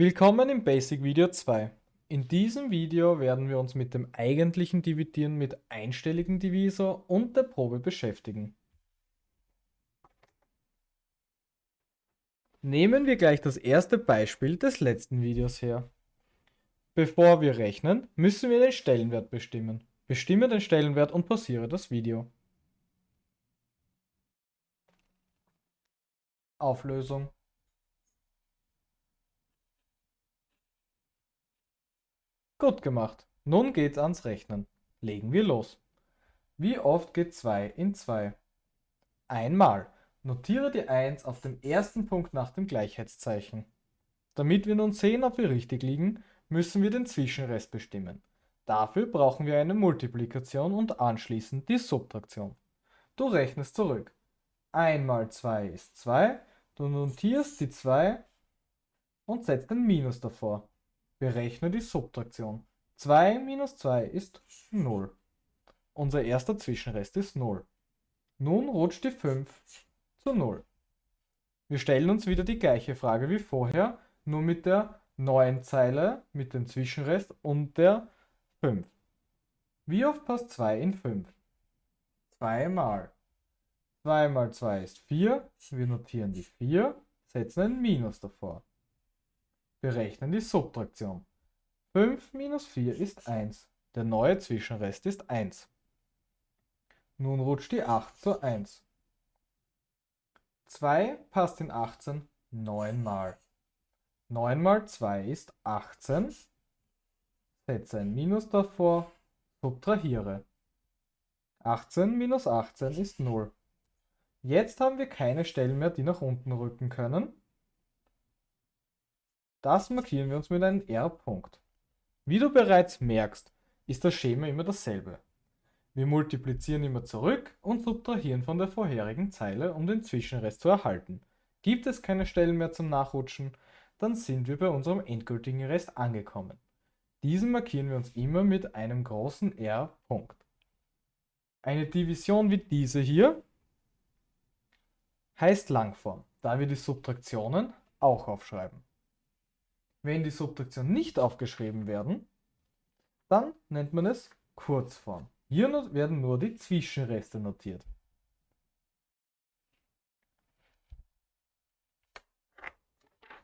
Willkommen im Basic Video 2. In diesem Video werden wir uns mit dem eigentlichen Dividieren mit einstelligen Divisor und der Probe beschäftigen. Nehmen wir gleich das erste Beispiel des letzten Videos her. Bevor wir rechnen, müssen wir den Stellenwert bestimmen. Bestimme den Stellenwert und pausiere das Video. Auflösung Gut gemacht. Nun geht's ans Rechnen. Legen wir los. Wie oft geht 2 in 2? Einmal. Notiere die 1 auf dem ersten Punkt nach dem Gleichheitszeichen. Damit wir nun sehen, ob wir richtig liegen, müssen wir den Zwischenrest bestimmen. Dafür brauchen wir eine Multiplikation und anschließend die Subtraktion. Du rechnest zurück. 1 mal 2 ist 2, du notierst die 2 und setzt ein Minus davor. Berechne die Subtraktion. 2 minus 2 ist 0. Unser erster Zwischenrest ist 0. Nun rutscht die 5 zu 0. Wir stellen uns wieder die gleiche Frage wie vorher, nur mit der neuen Zeile, mit dem Zwischenrest und der 5. Wie oft passt 2 in 5? 2 mal. 2 mal 2 ist 4. Wir notieren die 4, setzen ein Minus davor. Berechnen die Subtraktion. 5 minus 4 ist 1. Der neue Zwischenrest ist 1. Nun rutscht die 8 zu 1. 2 passt in 18 9 mal. 9 mal 2 ist 18. Setze ein Minus davor, subtrahiere. 18 minus 18 ist 0. Jetzt haben wir keine Stellen mehr, die nach unten rücken können. Das markieren wir uns mit einem R-Punkt. Wie du bereits merkst, ist das Schema immer dasselbe. Wir multiplizieren immer zurück und subtrahieren von der vorherigen Zeile, um den Zwischenrest zu erhalten. Gibt es keine Stellen mehr zum Nachrutschen, dann sind wir bei unserem endgültigen Rest angekommen. Diesen markieren wir uns immer mit einem großen R-Punkt. Eine Division wie diese hier heißt Langform, da wir die Subtraktionen auch aufschreiben. Wenn die Subtraktion nicht aufgeschrieben werden, dann nennt man es Kurzform. Hier werden nur die Zwischenreste notiert.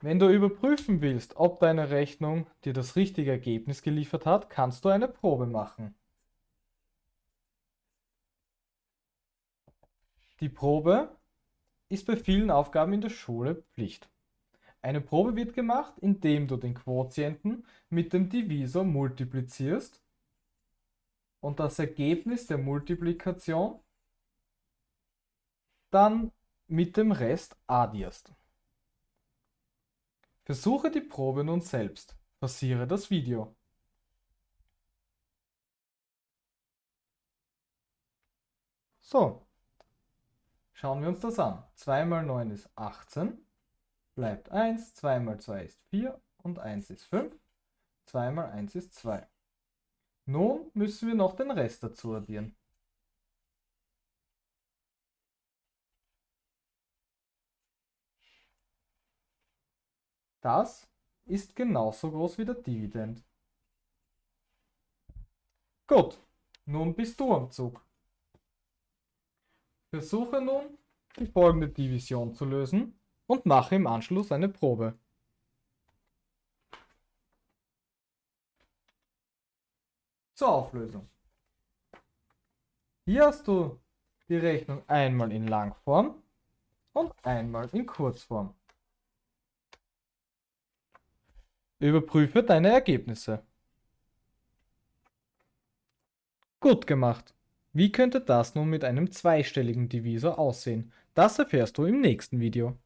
Wenn du überprüfen willst, ob deine Rechnung dir das richtige Ergebnis geliefert hat, kannst du eine Probe machen. Die Probe ist bei vielen Aufgaben in der Schule Pflicht. Eine Probe wird gemacht, indem du den Quotienten mit dem Divisor multiplizierst und das Ergebnis der Multiplikation dann mit dem Rest addierst. Versuche die Probe nun selbst. Passiere das Video. So, schauen wir uns das an. 2 mal 9 ist 18 bleibt 1, 2 mal 2 ist 4 und 1 ist 5. 2 mal 1 ist 2. Nun müssen wir noch den Rest dazu addieren. Das ist genauso groß wie der Dividend. Gut, nun bist du am Zug. Versuche nun, die folgende Division zu lösen und mache im Anschluss eine Probe. Zur Auflösung. Hier hast du die Rechnung einmal in Langform und einmal in Kurzform. Überprüfe deine Ergebnisse. Gut gemacht. Wie könnte das nun mit einem zweistelligen Divisor aussehen? Das erfährst du im nächsten Video.